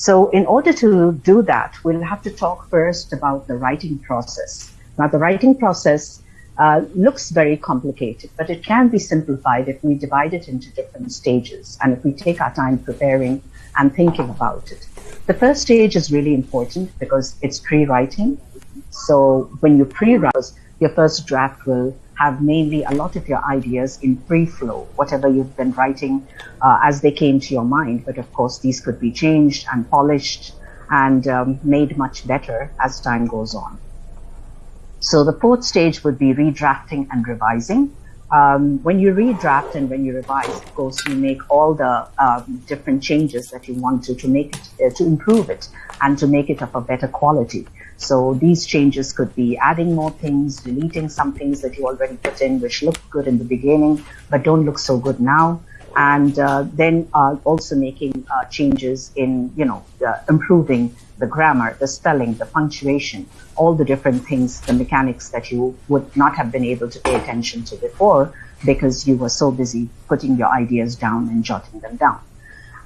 So in order to do that, we'll have to talk first about the writing process. Now, the writing process uh, looks very complicated, but it can be simplified if we divide it into different stages and if we take our time preparing and thinking about it. The first stage is really important because it's pre-writing. So when you pre-write, your first draft will have mainly a lot of your ideas in free flow, whatever you've been writing uh, as they came to your mind. But of course, these could be changed and polished and um, made much better as time goes on. So the fourth stage would be redrafting and revising. Um, when you redraft and when you revise, of course, you make all the um, different changes that you want to to make it, uh, to improve it and to make it of a better quality. So these changes could be adding more things, deleting some things that you already put in, which look good in the beginning, but don't look so good now. And uh, then uh, also making uh, changes in, you know, improving the grammar, the spelling, the punctuation, all the different things, the mechanics that you would not have been able to pay attention to before because you were so busy putting your ideas down and jotting them down.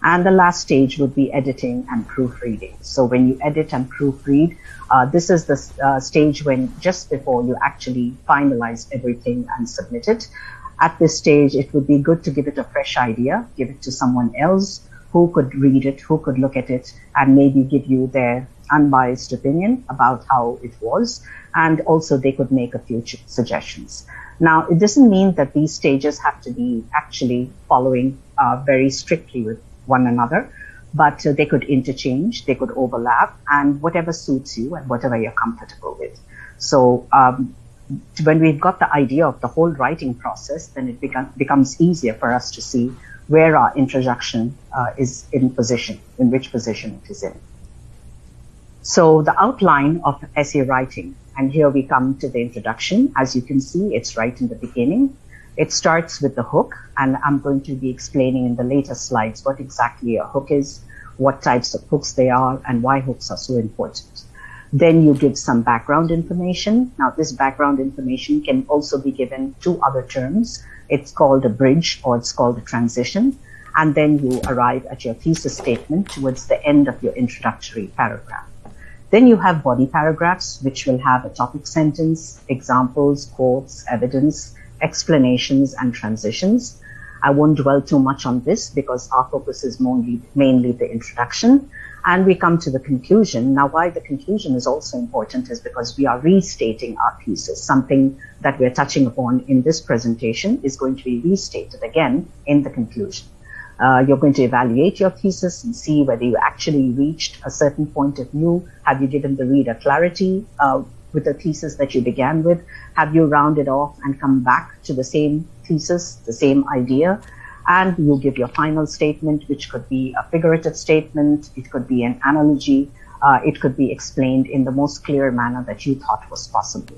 And the last stage would be editing and proofreading. So when you edit and proofread, uh, this is the uh, stage when just before you actually finalize everything and submit it. At this stage, it would be good to give it a fresh idea, give it to someone else who could read it, who could look at it, and maybe give you their unbiased opinion about how it was. And also they could make a few suggestions. Now, it doesn't mean that these stages have to be actually following uh, very strictly with one another, but uh, they could interchange, they could overlap, and whatever suits you and whatever you're comfortable with. So um, when we've got the idea of the whole writing process, then it become, becomes easier for us to see where our introduction uh, is in position, in which position it is in. So the outline of essay writing, and here we come to the introduction. As you can see, it's right in the beginning. It starts with the hook, and I'm going to be explaining in the later slides what exactly a hook is, what types of hooks they are, and why hooks are so important. Then you give some background information. Now, this background information can also be given two other terms. It's called a bridge or it's called a transition. And then you arrive at your thesis statement towards the end of your introductory paragraph. Then you have body paragraphs, which will have a topic sentence, examples, quotes, evidence, explanations, and transitions. I won't dwell too much on this because our focus is mainly, mainly the introduction. And we come to the conclusion. Now, why the conclusion is also important is because we are restating our thesis. Something that we're touching upon in this presentation is going to be restated again in the conclusion. Uh, you're going to evaluate your thesis and see whether you actually reached a certain point of view. Have you given the reader clarity uh, with the thesis that you began with? Have you rounded off and come back to the same thesis, the same idea? And you give your final statement, which could be a figurative statement, it could be an analogy, uh, it could be explained in the most clear manner that you thought was possible.